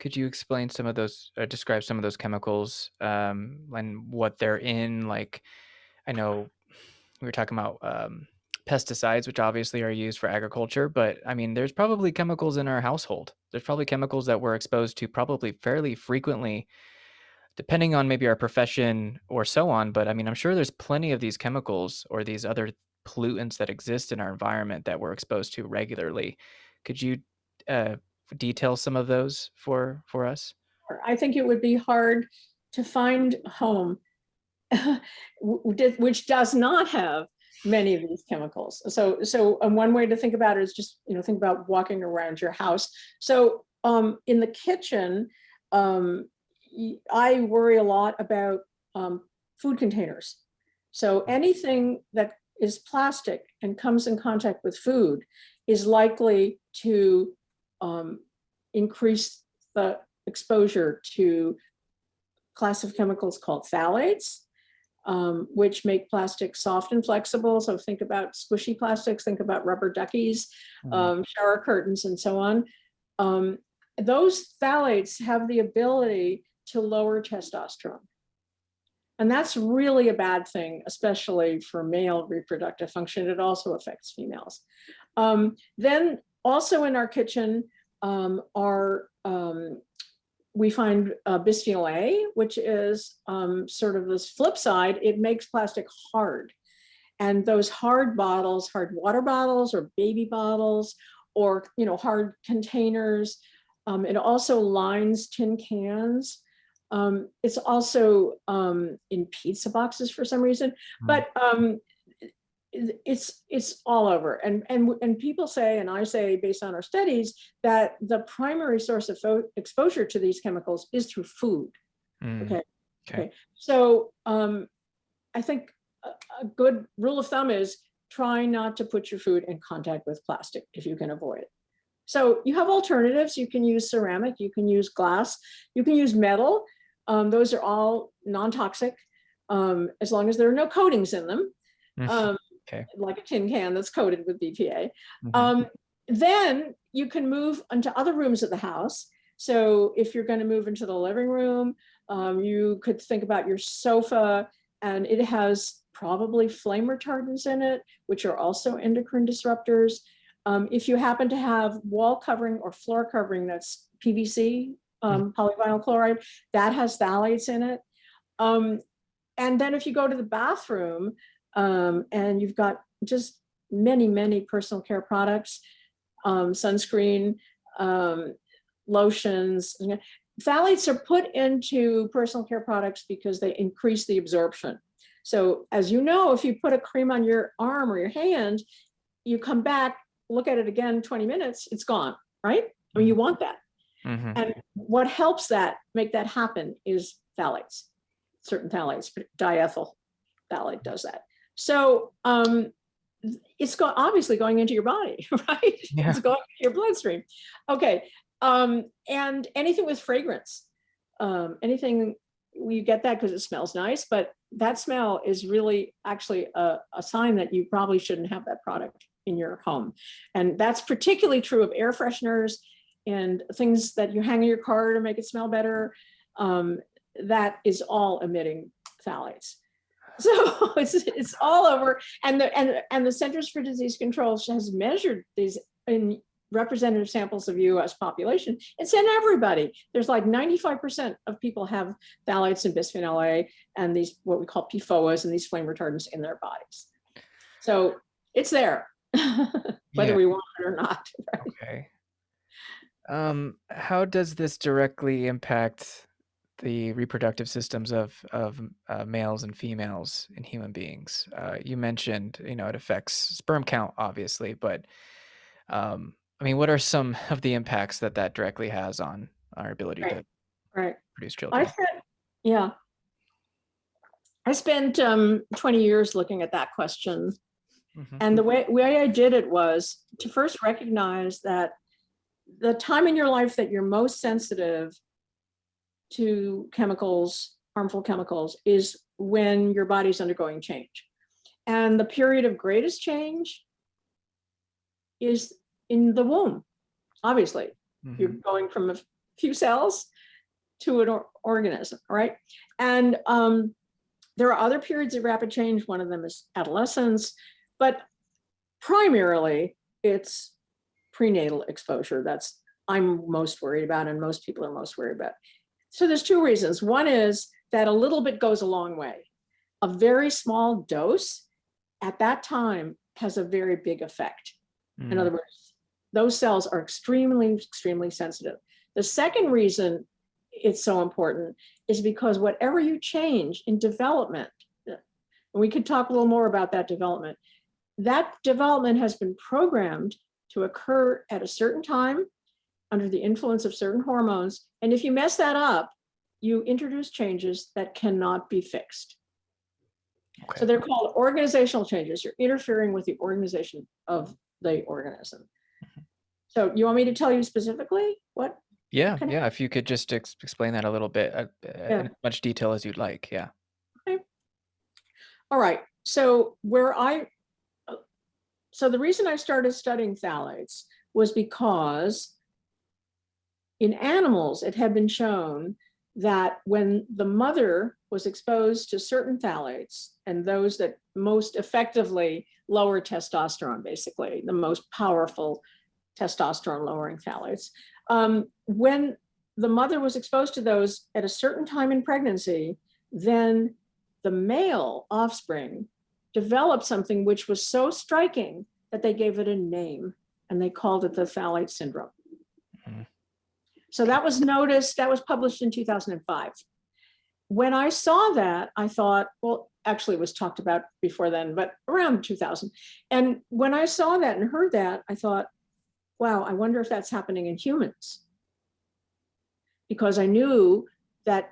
Could you explain some of those or describe some of those chemicals, um, and what they're in? Like, I know we were talking about, um, pesticides, which obviously are used for agriculture, but, I mean, there's probably chemicals in our household. There's probably chemicals that we're exposed to probably fairly frequently, depending on maybe our profession or so on, but, I mean, I'm sure there's plenty of these chemicals or these other pollutants that exist in our environment that we're exposed to regularly. Could you, uh, detail some of those for for us? I think it would be hard to find home w w d which does not have many of these chemicals. So so, um, one way to think about it is just, you know, think about walking around your house. So, um, in the kitchen, um, I worry a lot about, um, food containers. So anything that is plastic and comes in contact with food is likely to, um, increase the exposure to class of chemicals called phthalates, um, which make plastic soft and flexible. So think about squishy plastics, think about rubber duckies, Mhm. um, shower curtains, and so on. Um, those phthalates have the ability to lower testosterone. And that's really a bad thing, especially for male reproductive function. It also affects females. Um, then also in our kitchen um, are, um, we find uh, bisphenol A, which is um, sort of this flip side. It makes plastic hard. And those hard bottles, hard water bottles or baby bottles, or you know, hard containers, um, it also lines tin cans. Um, it's also um, in pizza boxes for some reason, Mm. but um, it's it's all over. And, and, and people say, and I say based on our studies, that the primary source of exposure to these chemicals is through food. Mm. Okay. Okay. Okay. So um, I think a, a good rule of thumb is try not to put your food in contact with plastic if you can avoid it. So you have alternatives. You can use ceramic, you can use glass, you can use metal. Um, those are all non-toxic um, as long as there are no coatings in them, um, Okay. like a tin can that's coated with BPA. Mhm. Um, then you can move into other rooms of the house. So if you're going to move into the living room, um, you could think about your sofa and it has probably flame retardants in it, which are also endocrine disruptors. Um, if you happen to have wall covering or floor covering that's PVC, um, polyvinyl chloride, that has phthalates in it. Um, and then if you go to the bathroom um, and you've got just many, many personal care products, um, sunscreen, um, lotions, phthalates are put into personal care products because they increase the absorption. So as you know, if you put a cream on your arm or your hand, you come back, look at it again 20 minutes, it's gone, right? I mean, you want that. Mhm. And what helps that make that happen is phthalates, certain phthalates, diethyl phthalate does that. So um, it's go obviously going into your body, right? Yeah. It's going into your bloodstream. Okay, um, and anything with fragrance, um, anything, you get that because it smells nice, but that smell is really actually a, a sign that you probably shouldn't have that product in your home. And that's particularly true of air fresheners and things that you hang in your car to make it smell better. Um, that is all emitting phthalates. So it's it's all over, and the and and the Centers for Disease Control has measured these in representative samples of U.S. population. It's in everybody. There's like 95% of people have phthalates and bisphenol A and these what we call PFOAs and these flame retardants in their bodies. So it's there, whether Yeah. we want it or not. right? Okay. Um, how does this directly impact the reproductive systems of of uh, males and females in human beings? Uh, you mentioned, you know, it affects sperm count, obviously, but um, I mean, what are some of the impacts that that directly has on our ability Right, to right. produce I children? spent, yeah, I spent um, 20 years looking at that question. Mhm. And the way, way I did it was to first recognize that the time in your life that you're most sensitive to chemicals, harmful chemicals, is when your body's undergoing change. And the period of greatest change is in the womb, obviously. You're Mhm. going from a few cells to an or- organism, right? And um, there are other periods of rapid change. One of them is adolescence, but primarily it's prenatal exposure. That's I'm most worried about, and most people are most worried about. So there's two reasons. One is that a little bit goes a long way. A very small dose at that time has a very big effect. In Mm, other words, those cells are extremely, extremely sensitive. The second reason it's so important is because whatever you change in development, and we could talk a little more about that development, that development has been programmed to occur at a certain time under the influence of certain hormones. And if you mess that up, you introduce changes that cannot be fixed. So they're called organizational changes. You're interfering with the organization of the organism. Mhm. So you want me to tell you specifically what? Yeah, yeah. If you could just ex- explain that a little bit, uh, uh, in as much detail as you'd like. Yeah. Okay. All right. So where I, uh, so the reason I started studying phthalates was because in animals, it had been shown that when the mother was exposed to certain phthalates and those that most effectively lower testosterone, basically the most powerful testosterone lowering phthalates, um, when the mother was exposed to those at a certain time in pregnancy, then the male offspring developed something which was so striking that they gave it a name and they called it the phthalate syndrome. So that was noticed, that was published in 2005. When I saw that, I thought, well, actually it was talked about before then, but around 2000. And when I saw that and heard that, I thought, wow, I wonder if that's happening in humans. Because I knew that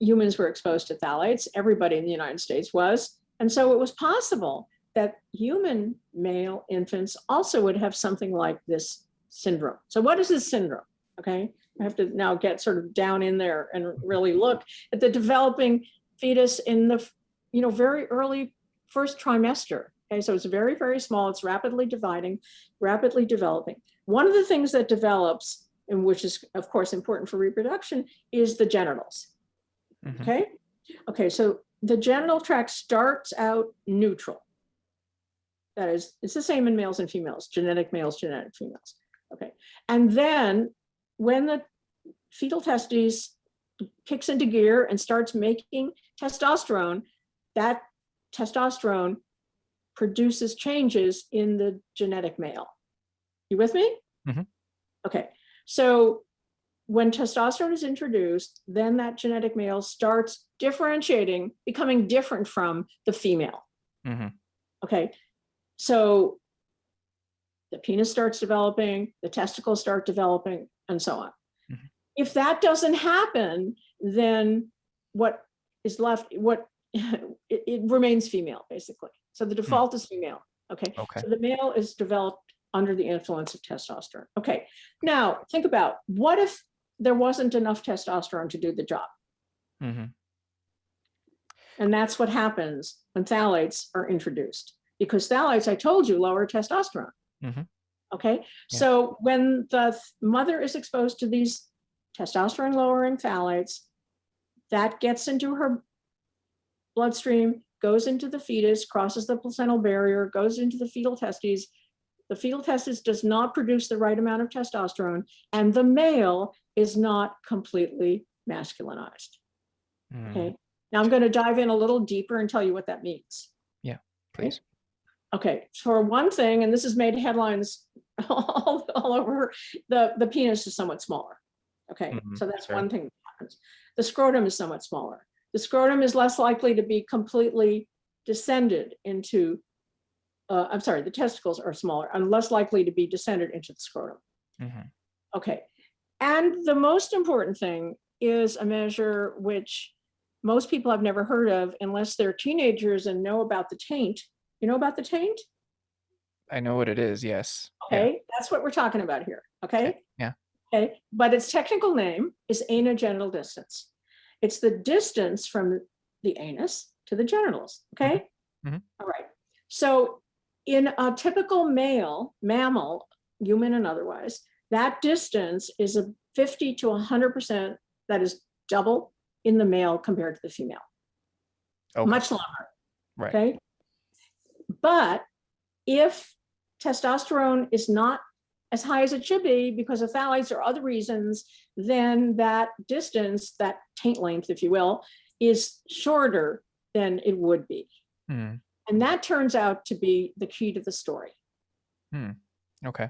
humans were exposed to phthalates, everybody in the United States was. And so it was possible that human male infants also would have something like this syndrome. So what is this syndrome? Okay, I have to now get sort of down in there and really look at the developing fetus in the, you know, very early first trimester. Okay, so it's very, very small. It's rapidly dividing, rapidly developing. One of the things that develops, and which is of course important for reproduction, is the genitals. Mhm. Okay, okay, so the genital tract starts out neutral. That is, it's the same in males and females, genetic males, genetic females. Okay, and then when the fetal testes kicks into gear and starts making testosterone, that testosterone produces changes in the genetic male. You with me? Mhm. Okay, so when testosterone is introduced, then that genetic male starts differentiating, becoming different from the female. Mhm. Okay, so the penis starts developing, the testicles start developing, and so on. Mhm. If that doesn't happen, then what is left, what it, it remains female, basically. So the default is female. Okay, Okay. so the male is developed under the influence of testosterone. Okay, now think about what if there wasn't enough testosterone to do the job? Mm -hmm. And that's what happens when phthalates are introduced. Because phthalates, I told you, lower testosterone. Mhm. Okay, Yeah. so when the th- mother is exposed to these testosterone lowering phthalates, that gets into her bloodstream, goes into the fetus, crosses the placental barrier, goes into the fetal testes. The fetal testes does not produce the right amount of testosterone, and the male is not completely masculinized. Mm, Okay, now I'm going to dive in a little deeper and tell you what that means. Yeah, please. Okay, for one thing, and this has made headlines all, all over, the, the penis is somewhat smaller. Okay, Mhm, so that's one thing that happens. The scrotum is somewhat smaller. The scrotum is less likely to be completely descended into, uh, I'm sorry, the testicles are smaller and less likely to be descended into the scrotum. Mhm. Okay, and the most important thing is a measure which most people have never heard of unless they're teenagers and know about the taint. You know about the taint? I know what it is. Yes. Yeah. Okay, that's what we're talking about here, okay? yeah. Okay, but its technical name is anogenital distance. It's the distance from the anus to the genitals, okay? Mhm. All right, so in a typical male mammal, human and otherwise, that distance is a 50 to 100%, that is double in the male compared to the female, Okay. much longer. right. Okay. But if testosterone is not as high as it should be because of phthalates or other reasons, then that distance, that taint length, if you will, is shorter than it would be. Hmm. And that turns out to be the key to the story. Okay.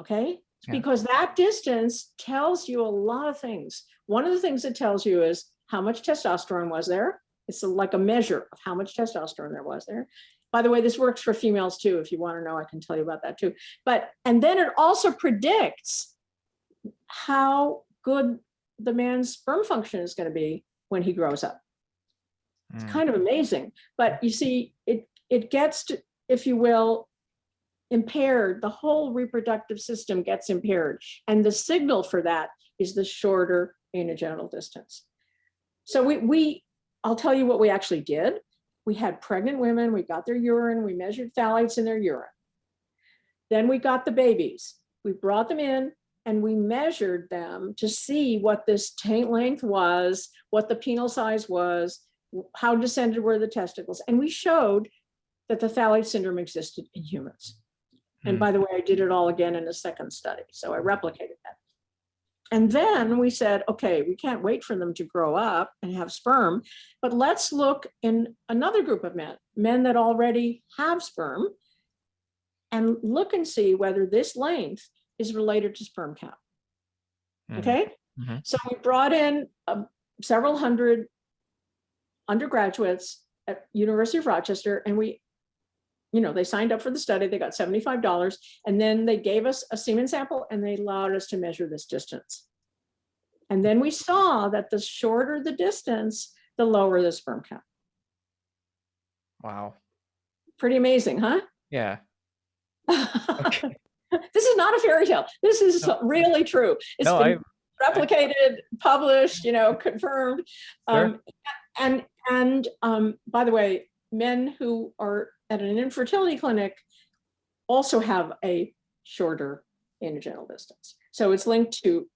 Okay. Yeah. Because that distance tells you a lot of things. One of the things it tells you is how much testosterone was there. It's like a measure of how much testosterone there was there. By the way, this works for females too. If you want to know, I can tell you about that too. But, and then it also predicts how good the man's sperm function is going to be when he grows up. Hmm. kind of amazing. But you see, it it gets to, if you will, impaired. The whole reproductive system gets impaired, and the signal for that is the shorter anogenital distance. So we we I'll tell you what we actually did. We had pregnant women. We got their urine. We measured phthalates in their urine. Then we got the babies. We brought them in and we measured them to see what this taint length was, what the penile size was, how descended were the testicles, and we showed that the phthalate syndrome existed in humans. And Hmm. by the way, I did it all again in a second study, so I replicated. And then we said, okay, we can't wait for them to grow up and have sperm, but let's look in another group of men, men that already have sperm, and look and see whether this length is related to sperm count. Hmm. Okay, Mhm. so we brought in um, several hundred undergraduates at University of Rochester, and we, you know, they signed up for the study. They got seventy-five dollars, and then they gave us a semen sample, and they allowed us to measure this distance. And then we saw that the shorter the distance, the lower the sperm count. Wow. Pretty amazing, huh? Yeah. Okay. This is not a fairy tale. This is No. really true. It's No, been I replicated, published, you know, confirmed. Sure. Um, and and um, by the way, men who are at an infertility clinic also have a shorter anogenital distance. So it's linked to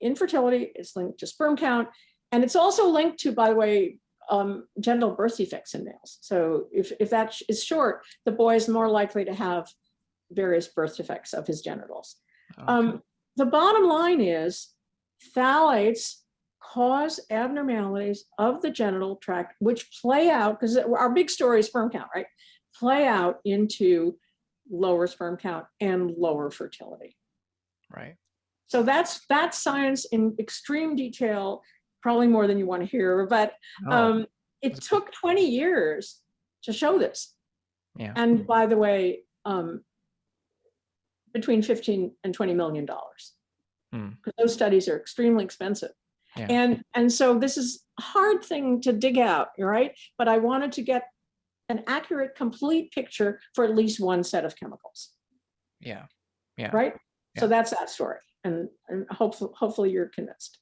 infertility, it's linked to sperm count, and it's also linked to, by the way, um, genital birth defects in males. So if, if that is short, the boy is more likely to have various birth defects of his genitals. okay. Um, the bottom line is phthalates cause abnormalities of the genital tract, which play out, because our big story is sperm count, right? Play out into lower sperm count and lower fertility. right. So that's that's science in extreme detail, probably more than you want to hear, but Oh, um, it took 20 years to show this. yeah. And by the way, um, between 15 and 20 million dollars. Because those studies are extremely expensive. Yeah. And, and so this is a hard thing to dig out, right? But I wanted to get an accurate, complete picture for at least one set of chemicals, Yeah. Yeah. right? So that's that story. And, and hopefully, hopefully you're convinced.